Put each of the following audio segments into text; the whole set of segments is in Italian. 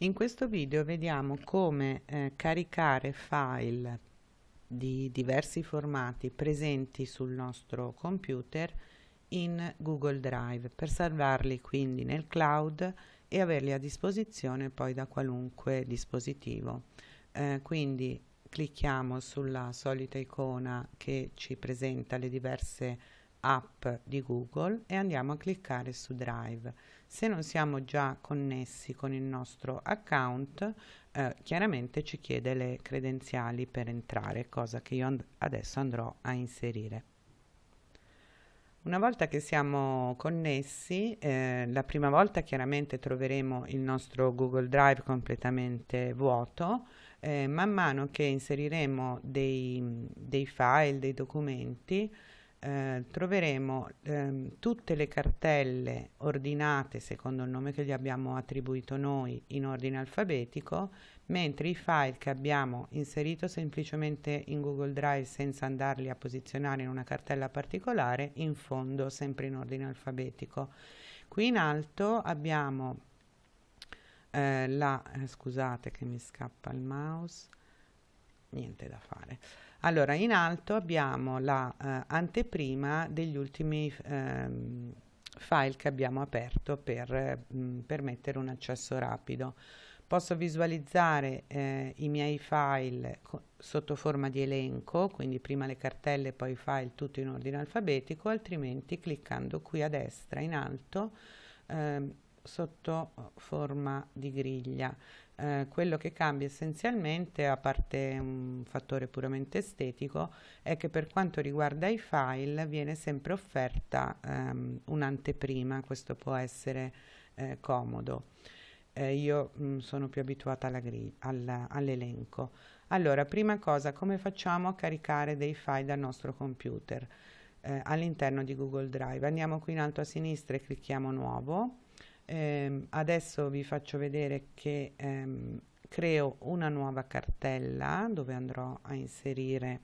In questo video vediamo come eh, caricare file di diversi formati presenti sul nostro computer in Google Drive per salvarli quindi nel cloud e averli a disposizione poi da qualunque dispositivo. Eh, quindi clicchiamo sulla solita icona che ci presenta le diverse app di Google e andiamo a cliccare su Drive. Se non siamo già connessi con il nostro account, eh, chiaramente ci chiede le credenziali per entrare, cosa che io and adesso andrò a inserire. Una volta che siamo connessi, eh, la prima volta chiaramente troveremo il nostro Google Drive completamente vuoto, eh, man mano che inseriremo dei, dei file, dei documenti, eh, troveremo ehm, tutte le cartelle ordinate secondo il nome che gli abbiamo attribuito noi in ordine alfabetico, mentre i file che abbiamo inserito semplicemente in Google Drive senza andarli a posizionare in una cartella particolare, in fondo sempre in ordine alfabetico. Qui in alto abbiamo eh, la, eh, scusate che mi scappa il mouse, niente da fare. Allora, in alto abbiamo la eh, degli ultimi ehm, file che abbiamo aperto per mh, mm, permettere un accesso rapido. Posso visualizzare eh, i miei file sotto forma di elenco, quindi prima le cartelle, poi i file tutto in ordine alfabetico, altrimenti cliccando qui a destra in alto eh, sotto forma di griglia. Eh, quello che cambia essenzialmente, a parte un fattore puramente estetico, è che per quanto riguarda i file viene sempre offerta ehm, un'anteprima, questo può essere eh, comodo. Eh, io mh, mm, sono più abituata all'elenco. allora, prima cosa, come facciamo a caricare dei file dal nostro computer eh, all'interno di Google Drive? Andiamo qui in alto a sinistra e clicchiamo Nuovo eh, adesso vi faccio vedere che ehm, creo una nuova cartella dove andrò a inserire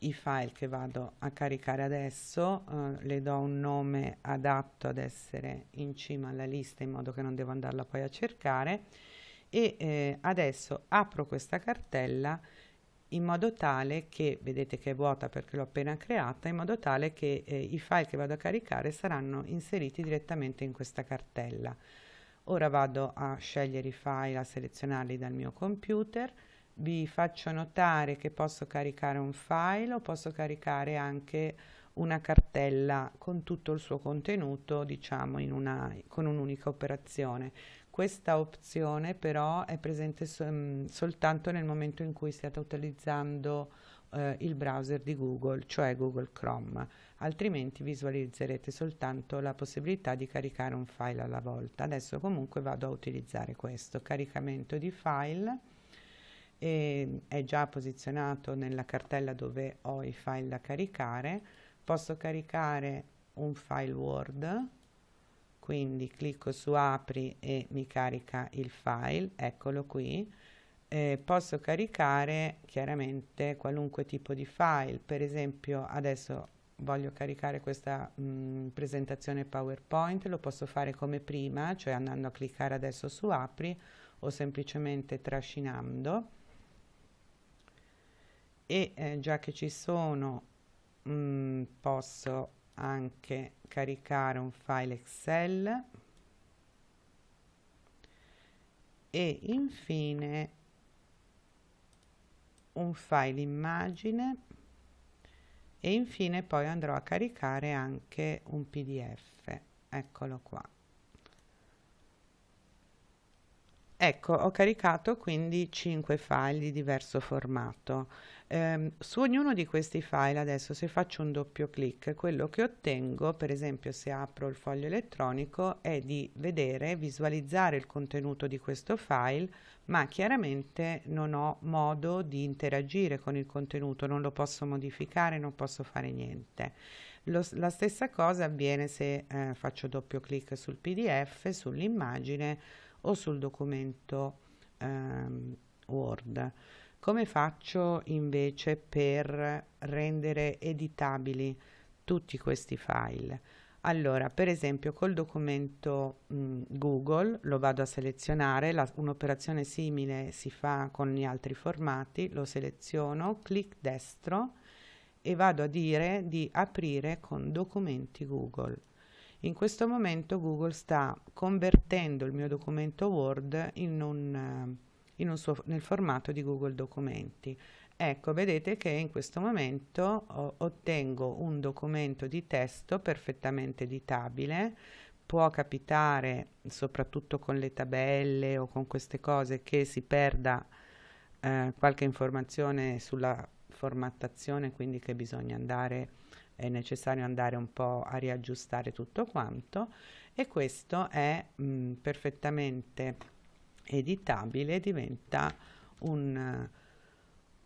i file che vado a caricare adesso. Eh, le do un nome adatto ad essere in cima alla lista in modo che non devo andarla poi a cercare. E eh, adesso apro questa cartella in modo tale che, vedete che è vuota perché l'ho appena creata, in modo tale che eh, i file che vado a caricare saranno inseriti direttamente in questa cartella. Ora vado a scegliere i file, a selezionarli dal mio computer, vi faccio notare che posso caricare un file o posso caricare anche una cartella con tutto il suo contenuto, diciamo, una, con un'unica operazione. Questa opzione però è presente so, mm, soltanto nel momento in cui stiate utilizzando eh, il browser di Google, cioè Google Chrome, altrimenti visualizzerete soltanto la possibilità di caricare un file alla volta. Adesso comunque vado a utilizzare questo caricamento di file e è già posizionato nella cartella dove ho i file da caricare. Posso caricare un file Word quindi clicco su apri e mi carica il file eccolo qui. Eh, posso caricare chiaramente qualunque tipo di file. Per esempio adesso voglio caricare questa mh, mm, presentazione PowerPoint lo posso fare come prima cioè andando a cliccare adesso su apri o semplicemente trascinando. E eh, già che ci sono mh, mm, posso anche caricare un file Excel. E infine un file immagine. E infine poi andrò a caricare anche un pdf eccolo qua. Ecco ho caricato quindi 5 file di diverso formato eh, su ognuno di questi file adesso se faccio un doppio clic quello che ottengo per esempio se apro il foglio elettronico è di vedere visualizzare il contenuto di questo file ma chiaramente non ho modo di interagire con il contenuto non lo posso modificare non posso fare niente. Lo, la stessa cosa avviene se eh, faccio doppio clic sul pdf sull'immagine o sul documento ehm, word come faccio invece per rendere editabili tutti questi file? Allora, per esempio col documento mh, Google lo vado a selezionare, un'operazione simile si fa con gli altri formati, lo seleziono, clic destro e vado a dire di aprire con documenti Google. In questo momento Google sta convertendo il mio documento Word in un, suo, nel formato di Google Documenti. Ecco, vedete che in questo momento oh, ottengo un documento di testo perfettamente editabile. Può capitare, soprattutto con le tabelle o con queste cose, che si perda eh, qualche informazione sulla formattazione, quindi che bisogna andare, è necessario andare un po' a riaggiustare tutto quanto e questo è mh, perfettamente editabile, diventa un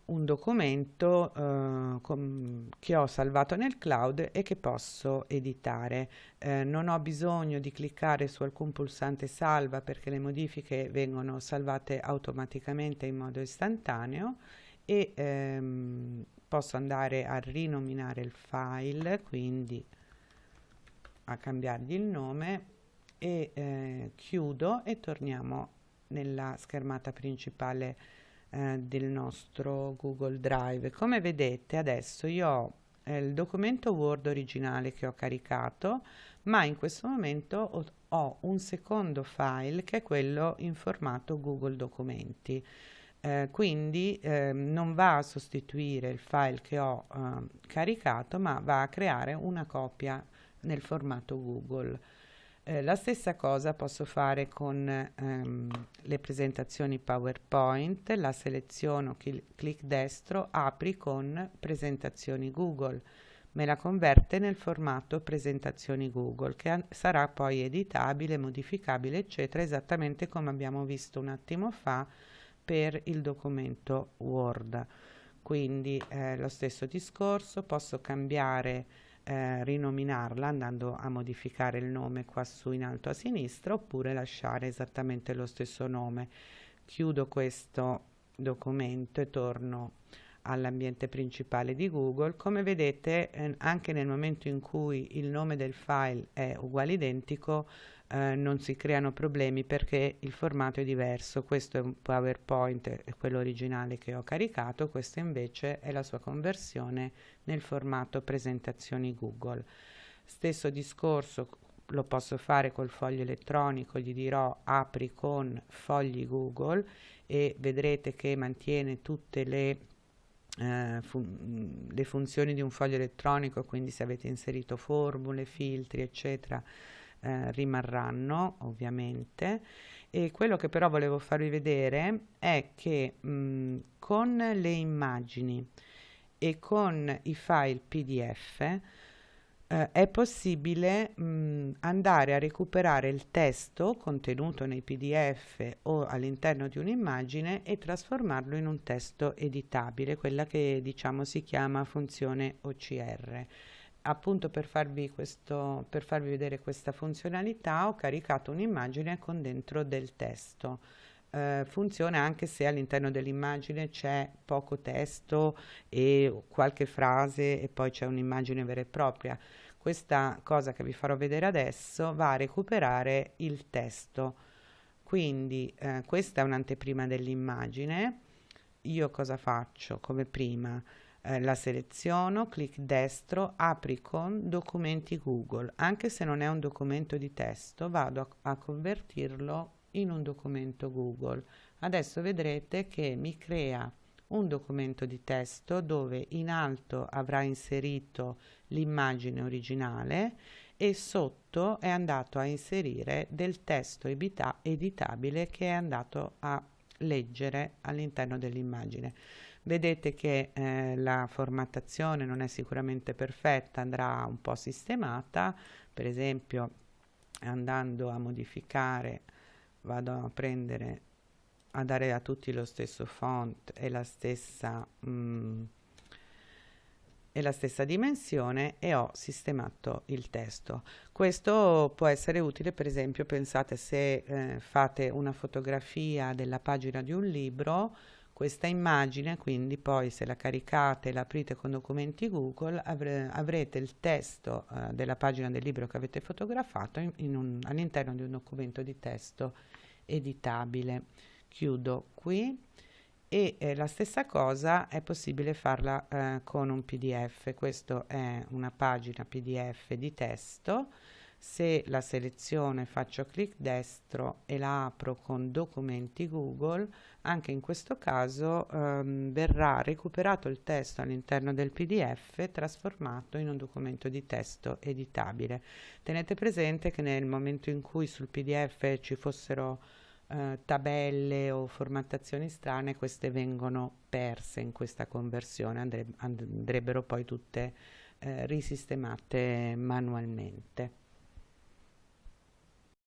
un documento eh, com- che ho salvato nel cloud e che posso editare. Eh, non ho bisogno di cliccare su alcun pulsante salva perché le modifiche vengono salvate automaticamente in modo istantaneo e ehm, posso andare a rinominare il file, quindi a cambiargli il nome e eh, chiudo e torniamo nella schermata principale eh, del nostro Google Drive. Come vedete adesso io ho eh, il documento Word originale che ho caricato, ma in questo momento ho, ho un secondo file che è quello in formato Google Documenti. Eh, quindi eh, non va a sostituire il file che ho eh, caricato ma va a creare una copia nel formato Google. Eh, la stessa cosa posso fare con ehm, le presentazioni PowerPoint, la seleziono, clic destro, apri con presentazioni Google, me la converte nel formato presentazioni Google che sarà poi editabile, modificabile eccetera esattamente come abbiamo visto un attimo fa per il documento Word. Quindi eh, lo stesso discorso, posso cambiare eh, rinominarla andando a modificare il nome qua su in alto a sinistra oppure lasciare esattamente lo stesso nome. Chiudo questo documento e torno all'ambiente principale di Google. Come vedete eh, anche nel momento in cui il nome del file è uguale identico eh, non si creano problemi perché il formato è diverso. Questo è un PowerPoint, è quello originale che ho caricato, questo invece è la sua conversione nel formato presentazioni Google. Stesso discorso lo posso fare col foglio elettronico, gli dirò apri con fogli Google e vedrete che mantiene tutte le, eh, fun le funzioni di un foglio elettronico, quindi se avete inserito formule, filtri, eccetera, eh, rimarranno ovviamente. E quello che però volevo farvi vedere è che mh, con le immagini e con i file pdf eh, è possibile mh, andare a recuperare il testo contenuto nei pdf o all'interno di un'immagine e trasformarlo in un testo editabile quella che diciamo si chiama funzione OCR appunto per farvi, questo, per farvi vedere questa funzionalità ho caricato un'immagine con dentro del testo. Eh, funziona anche se all'interno dell'immagine c'è poco testo e qualche frase e poi c'è un'immagine vera e propria. Questa cosa che vi farò vedere adesso va a recuperare il testo. Quindi eh, questa è un'anteprima dell'immagine. Io cosa faccio come prima? Eh, la seleziono, clic destro, apri con documenti Google. Anche se non è un documento di testo, vado a, a convertirlo in un documento Google. Adesso vedrete che mi crea un documento di testo dove in alto avrà inserito l'immagine originale e sotto è andato a inserire del testo editabile che è andato a leggere all'interno dell'immagine. Vedete che eh, la formattazione non è sicuramente perfetta, andrà un po' sistemata, per esempio andando a modificare vado a prendere a dare a tutti lo stesso font e la stessa mm, e la stessa dimensione e ho sistemato il testo. Questo può essere utile per esempio pensate se eh, fate una fotografia della pagina di un libro Questa immagine, quindi poi se la caricate e la aprite con documenti Google, avre avrete il testo eh, della pagina del libro che avete fotografato all'interno di un documento di testo editabile. Chiudo qui e eh, la stessa cosa è possibile farla eh, con un PDF. Questa è una pagina PDF di testo se la seleziono faccio clic destro e la apro con documenti Google, anche in questo caso ehm, verrà recuperato il testo all'interno del PDF trasformato in un documento di testo editabile. Tenete presente che nel momento in cui sul PDF ci fossero eh, tabelle o formattazioni strane, queste vengono perse in questa conversione, andre andrebbero poi tutte eh, risistemate manualmente.